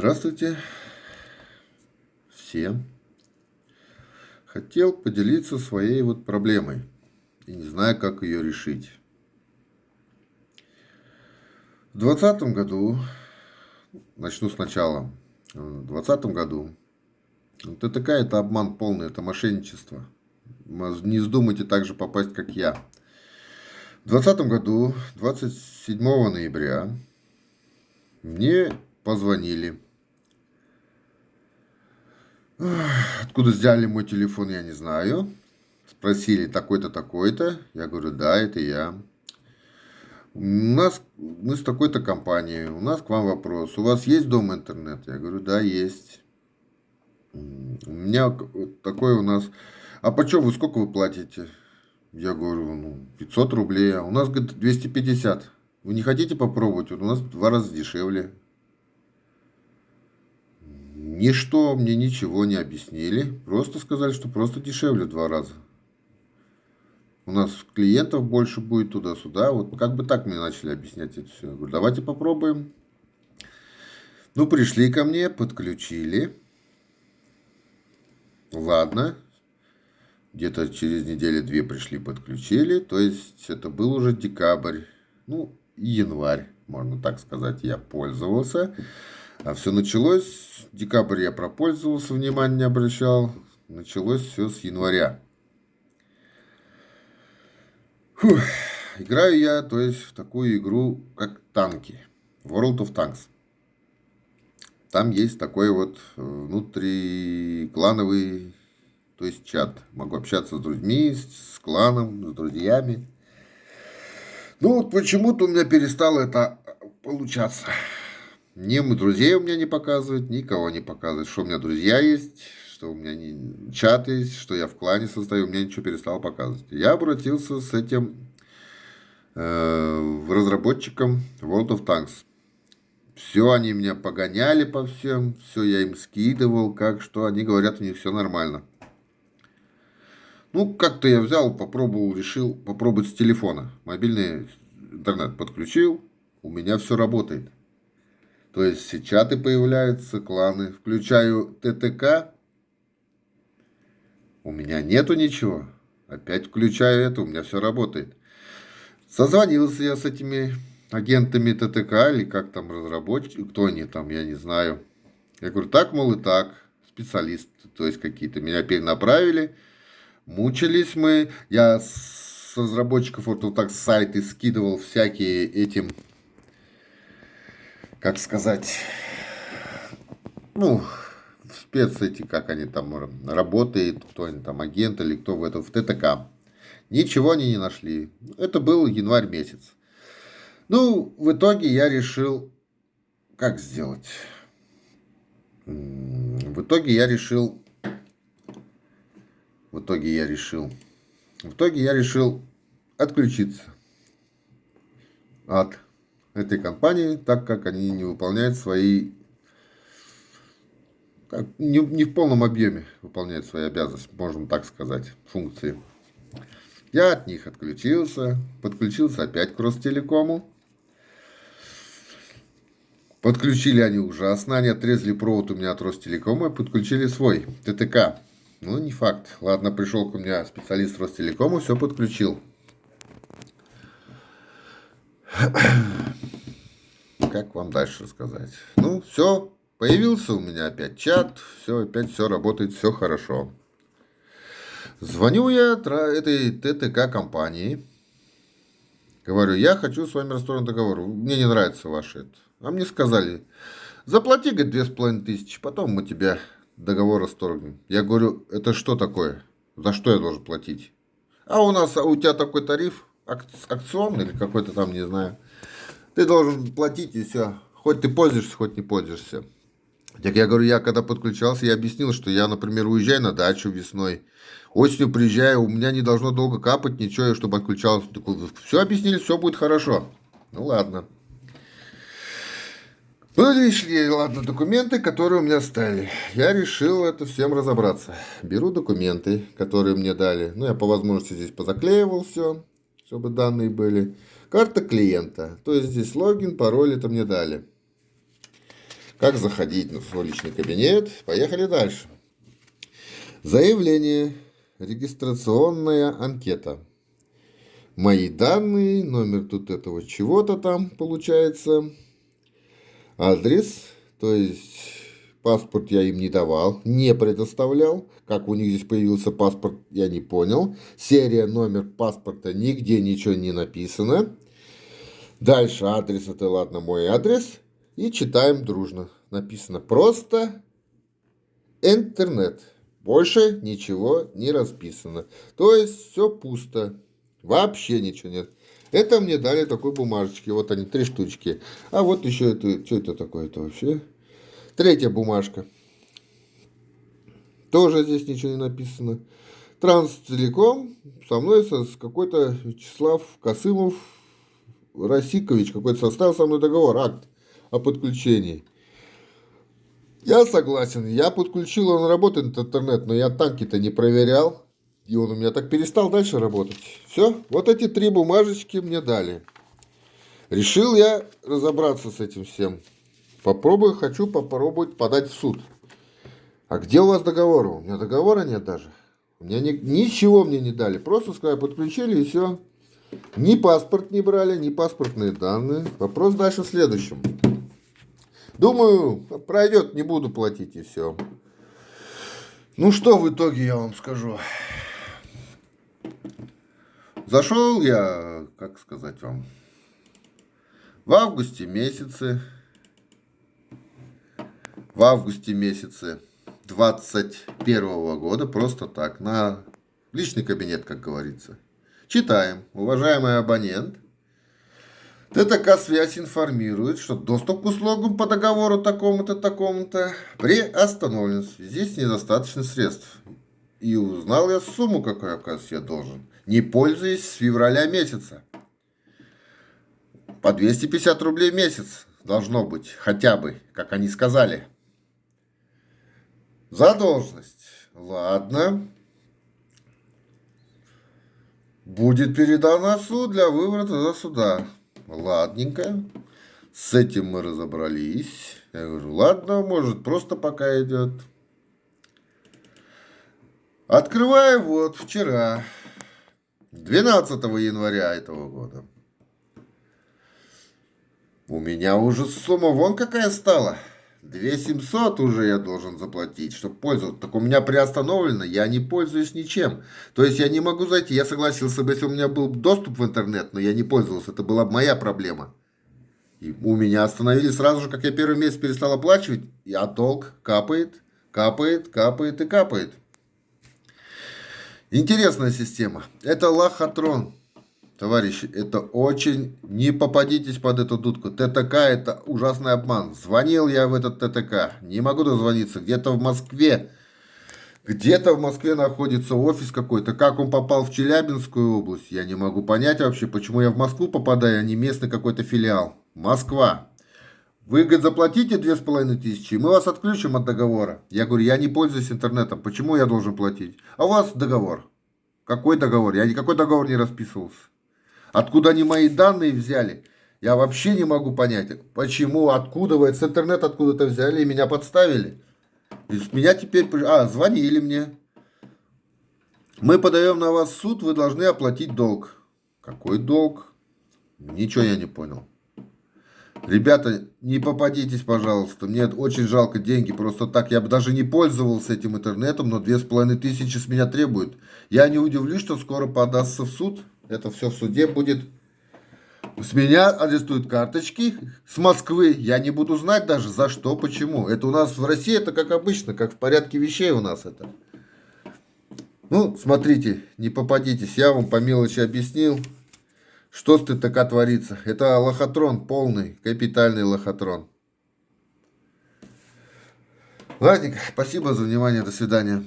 Здравствуйте всем. Хотел поделиться своей вот проблемой и не знаю, как ее решить. В двадцатом году, начну сначала, в двадцатом году, ТТК это обман полный, это мошенничество. Не вздумайте так же попасть, как я. В двадцатом году, 27 ноября, мне позвонили. Откуда взяли мой телефон, я не знаю. Спросили, такой-то, такой-то. Я говорю, да, это я. У нас, мы с такой-то компанией, у нас к вам вопрос. У вас есть дом интернет? Я говорю, да, есть. У меня такой у нас... А почем вы, сколько вы платите? Я говорю, ну, 500 рублей. А у нас, говорит, 250. Вы не хотите попробовать? Вот у нас два раза дешевле. Ничто мне ничего не объяснили. Просто сказали, что просто дешевле в два раза. У нас клиентов больше будет туда-сюда. Вот как бы так мне начали объяснять это все. Я говорю, давайте попробуем. Ну, пришли ко мне, подключили. Ладно. Где-то через неделю-две пришли, подключили. То есть, это был уже декабрь. Ну, январь, можно так сказать, я пользовался. А все началось, декабрь я пропользовался, внимания не обращал. Началось все с января. Фух. Играю я, то есть, в такую игру, как танки. World of Tanks. Там есть такой вот э, внутриклановый, то есть чат. Могу общаться с друзьми, с кланом, с друзьями. Ну вот почему-то у меня перестало это получаться. Ни друзей у меня не показывают, никого не показывают, что у меня друзья есть, что у меня не, чат есть, что я в клане состою, меня ничего перестало показывать. Я обратился с этим э, разработчикам World of Tanks. Все они меня погоняли по всем, все я им скидывал, как что, они говорят, у них все нормально. Ну, как-то я взял, попробовал, решил попробовать с телефона. Мобильный интернет подключил, у меня все работает. То есть все чаты появляются, кланы. Включаю ТТК, у меня нету ничего. Опять включаю это, у меня все работает. Созвонился я с этими агентами ТТК или как там разработчики, кто они там, я не знаю. Я говорю, так, мол, и так, специалисты, то есть какие-то меня перенаправили. Мучились мы. Я с разработчиков вот так сайты скидывал всякие этим, как сказать, ну, спец эти, как они там работают, кто они там, агент или кто в этом, в ТТК. Ничего они не нашли. Это был январь месяц. Ну, в итоге я решил, как сделать. В итоге я решил в итоге я решил, в итоге я решил отключиться от этой компании, так как они не выполняют свои, как, не, не в полном объеме выполняют свои обязанности, можно так сказать, функции. Я от них отключился, подключился опять к Ростелекому. Подключили они ужасно, они отрезали провод у меня от Ростелекома и подключили свой ТТК. Ну, не факт. Ладно, пришел ко мне специалист Ростелекома, все подключил. Как вам дальше рассказать? Ну, все, появился у меня опять чат, все, опять все работает, все хорошо. Звоню я этой ТТК компании. Говорю, я хочу с вами расторгнуть договор. Мне не нравится ваш это. А мне сказали, заплати, говорит, две с половиной тысячи, потом мы тебя договор расторгнем. Я говорю, это что такое? За что я должен платить? А у нас, а у тебя такой тариф акционный или какой-то там, не знаю. Ты должен платить и все. Хоть ты пользуешься, хоть не пользуешься. Так я говорю, я когда подключался, я объяснил, что я, например, уезжаю на дачу весной, осенью приезжаю, у меня не должно долго капать ничего, чтобы отключался. Все объяснили, все будет хорошо. Ну ладно. Пришли, ладно, документы, которые у меня стали. Я решил это всем разобраться. Беру документы, которые мне дали. Ну, я по возможности здесь позаклеивал все, чтобы данные были. Карта клиента. То есть здесь логин, пароль это мне дали. как заходить в свой личный кабинет. Поехали дальше. Заявление. Регистрационная анкета. Мои данные, номер тут этого чего-то там получается. Адрес, то есть паспорт я им не давал, не предоставлял. Как у них здесь появился паспорт, я не понял. Серия, номер паспорта, нигде ничего не написано. Дальше адрес, это ладно, мой адрес. И читаем дружно. Написано просто интернет. Больше ничего не расписано. То есть все пусто. Вообще ничего нет. Это мне дали такой бумажечки. Вот они, три штучки. А вот еще это, что это такое-то вообще? Третья бумажка. Тоже здесь ничего не написано. Транстелеком со мной с какой-то Вячеслав Косымов Росикович, какой-то состав со мной договор, акт о подключении. Я согласен, я подключил, он работает интернет, но я танки-то не проверял. И он у меня так перестал дальше работать. Все, вот эти три бумажечки мне дали. Решил я разобраться с этим всем. Попробую, хочу попробовать подать в суд. А где у вас договор? У меня договора нет даже. У меня ни, ничего мне не дали. Просто сказали, подключили и все. Ни паспорт не брали, ни паспортные данные. Вопрос дальше в следующем. Думаю, пройдет, не буду платить и все. Ну что в итоге я вам скажу. Зашел я, как сказать вам, в августе месяце, в августе месяце 21 года, просто так, на личный кабинет, как говорится. Читаем. Уважаемый абонент, ТТК «Связь» информирует, что доступ к услугам по договору такому-то, такому-то приостановлен в связи с недостаточным средств. И узнал я сумму, какую, оказывается, я должен, не пользуясь с февраля месяца. По 250 рублей в месяц должно быть, хотя бы, как они сказали. Задолженность. Ладно. Будет передана суд для вывода за суда. Ладненько. С этим мы разобрались. Я говорю, ладно, может, просто пока идет. Открываю вот вчера, 12 января этого года. У меня уже сумма вон какая стала. 2700 уже я должен заплатить, чтобы пользоваться. Так у меня приостановлено, я не пользуюсь ничем. То есть я не могу зайти. Я согласился бы, если у меня был доступ в интернет, но я не пользовался. Это была моя проблема. И у меня остановили сразу же, как я первый месяц перестал оплачивать. А долг капает, капает, капает и капает. Интересная система. Это лохотрон. Товарищи, это очень... Не попадитесь под эту дудку. ТТК это ужасный обман. Звонил я в этот ТТК. Не могу дозвониться. Где-то в Москве. Где-то в Москве находится офис какой-то. Как он попал в Челябинскую область, я не могу понять вообще, почему я в Москву попадаю, а не местный какой-то филиал. Москва. Вы, говорит, заплатите две с половиной тысячи, мы вас отключим от договора. Я говорю, я не пользуюсь интернетом, почему я должен платить? А у вас договор. Какой договор? Я никакой договор не расписывался. Откуда они мои данные взяли? Я вообще не могу понять, почему, откуда вы с интернета откуда-то взяли и меня подставили. И меня теперь... А, звонили мне. Мы подаем на вас суд, вы должны оплатить долг. Какой долг? Ничего я не понял. Ребята, не попадитесь, пожалуйста. Мне очень жалко деньги. Просто так я бы даже не пользовался этим интернетом, но две с половиной тысячи с меня требуют. Я не удивлюсь, что скоро подастся в суд. Это все в суде будет. С меня арестуют карточки с Москвы. Я не буду знать даже за что, почему. Это у нас в России, это как обычно, как в порядке вещей у нас это. Ну, смотрите, не попадитесь. Я вам по мелочи объяснил, что с ТТК творится. Это лохотрон полный, капитальный лохотрон. Ладненько, спасибо за внимание, до свидания.